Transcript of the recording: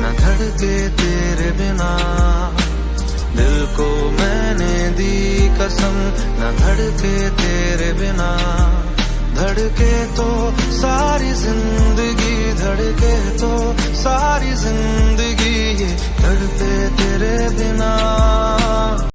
न धड़के तेरे बिना। दिल को मैंने दी कसम, न धड़के तेरे बिना। धड़के तो सारी ज़िंदगी, धड़के तो सारी ज़िंदगी धड़के तेरे बिना।